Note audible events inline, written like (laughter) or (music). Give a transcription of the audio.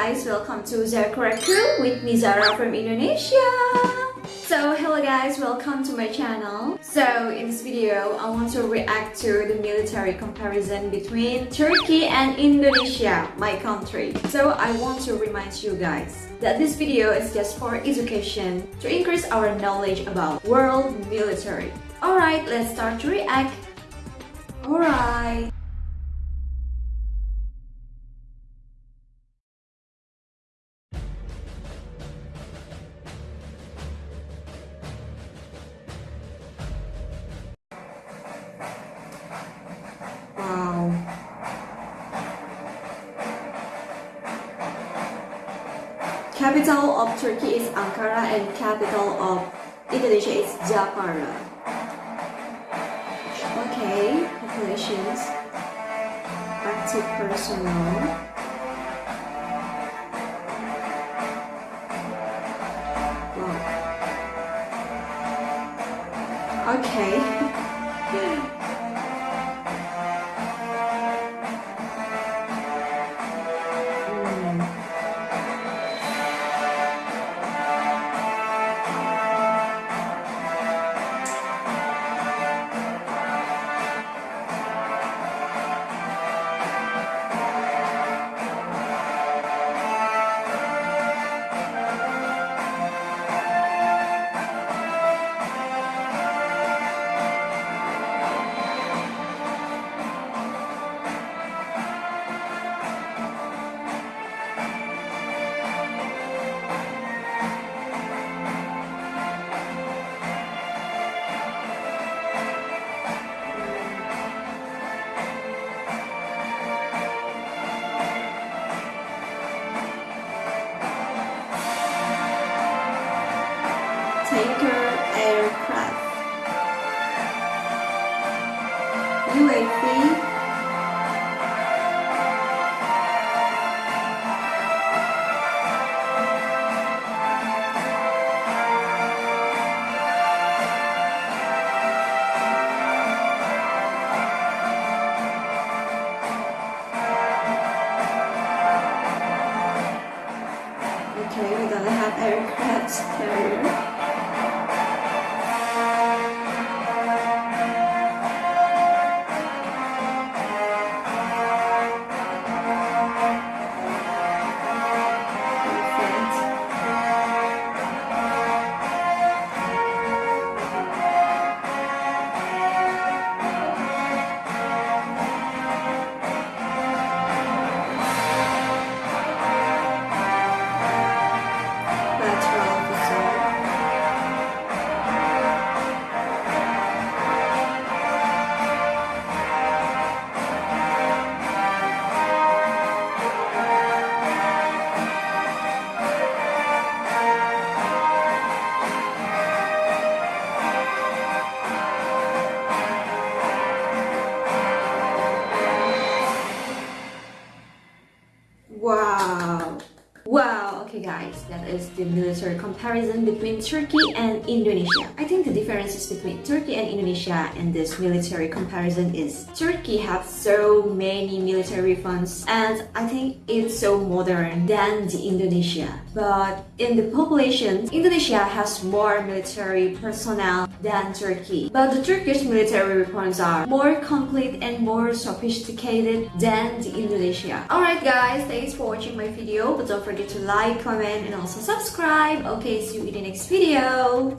welcome to Zakuraku with me Zara from Indonesia. So hello guys, welcome to my channel. So in this video, I want to react to the military comparison between Turkey and Indonesia, my country. So I want to remind you guys that this video is just for education to increase our knowledge about world military. Alright, let's start to react. Capital of Turkey is Ankara and capital of Indonesia is Jakarta. Okay, populations, active personnel. Okay. (laughs) tanker aircraft. UAV. Okay, we're gonna have aircraft carrier. Guys, that is the military comparison between Turkey and Indonesia. I think the differences between Turkey and Indonesia in this military comparison is Turkey has so many military funds and I think it's so modern than the Indonesia. But in the population, Indonesia has more military personnel than Turkey. But the Turkish military weapons are more complete and more sophisticated than the Indonesia. Alright guys, thanks for watching my video. But don't forget to like, comment and also subscribe. Okay, see you in the next video.